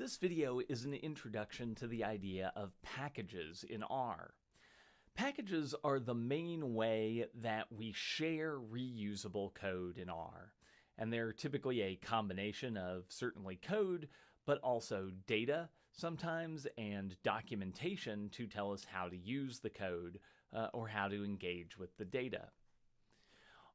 This video is an introduction to the idea of packages in R. Packages are the main way that we share reusable code in R. And they're typically a combination of certainly code, but also data sometimes and documentation to tell us how to use the code uh, or how to engage with the data.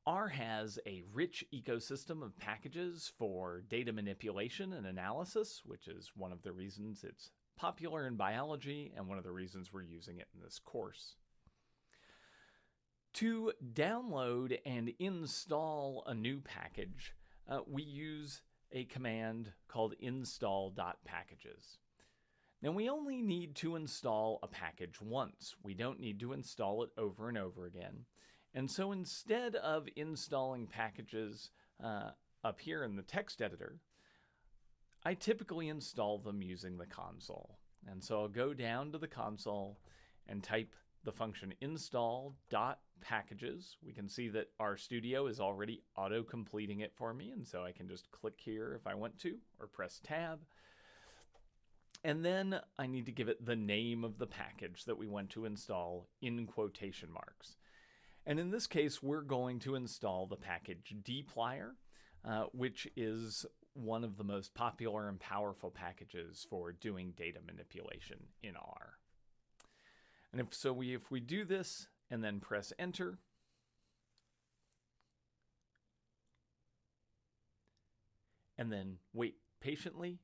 R has a rich ecosystem of packages for data manipulation and analysis, which is one of the reasons it's popular in biology and one of the reasons we're using it in this course. To download and install a new package, uh, we use a command called install.packages. Now we only need to install a package once. We don't need to install it over and over again. And so instead of installing packages uh, up here in the text editor, I typically install them using the console. And so I'll go down to the console and type the function install.packages. We can see that RStudio is already auto-completing it for me, and so I can just click here if I want to, or press tab. And then I need to give it the name of the package that we want to install in quotation marks. And in this case, we're going to install the package dplyr, uh, which is one of the most popular and powerful packages for doing data manipulation in R. And if so, we if we do this and then press enter, and then wait patiently,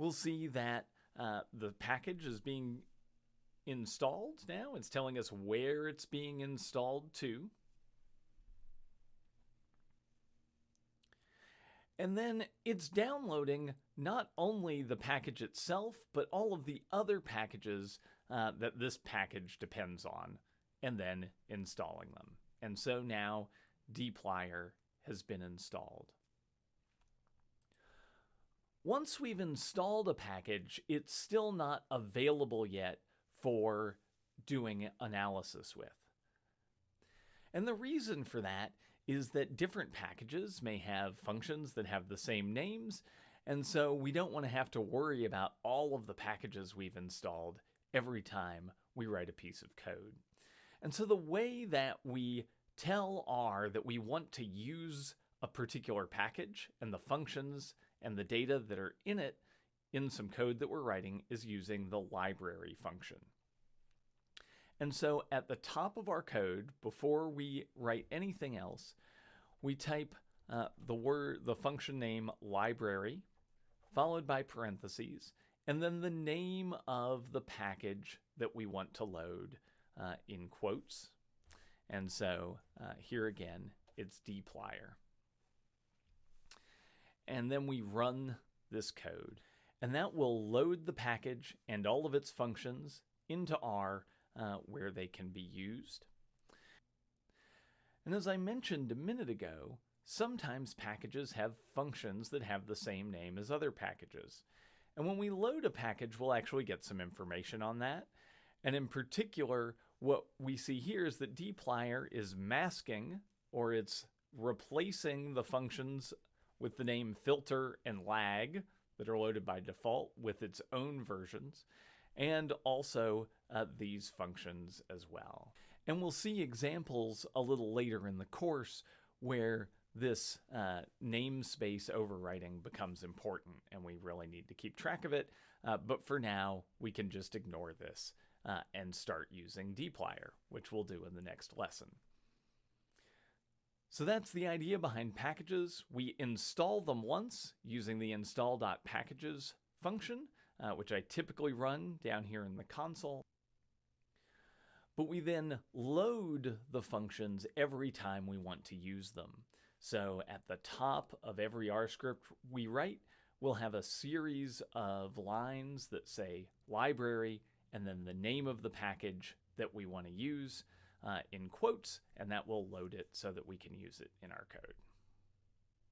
we'll see that uh, the package is being installed now. It's telling us where it's being installed to. And then it's downloading not only the package itself, but all of the other packages uh, that this package depends on, and then installing them. And so now dplyr has been installed. Once we've installed a package, it's still not available yet for doing analysis with. And the reason for that is that different packages may have functions that have the same names, and so we don't want to have to worry about all of the packages we've installed every time we write a piece of code. And so the way that we tell R that we want to use a particular package and the functions and the data that are in it in some code that we're writing is using the library function. And so at the top of our code, before we write anything else, we type uh, the word, the function name library, followed by parentheses, and then the name of the package that we want to load uh, in quotes. And so uh, here again, it's dplyr and then we run this code. And that will load the package and all of its functions into R uh, where they can be used. And as I mentioned a minute ago, sometimes packages have functions that have the same name as other packages. And when we load a package, we'll actually get some information on that. And in particular, what we see here is that dplyr is masking, or it's replacing the functions with the name filter and lag that are loaded by default with its own versions, and also uh, these functions as well. And we'll see examples a little later in the course where this uh, namespace overriding becomes important and we really need to keep track of it. Uh, but for now, we can just ignore this uh, and start using dplyr, which we'll do in the next lesson. So that's the idea behind packages. We install them once using the install.packages function, uh, which I typically run down here in the console. But we then load the functions every time we want to use them. So at the top of every R script we write, we'll have a series of lines that say library and then the name of the package that we want to use uh, in quotes, and that will load it so that we can use it in our code.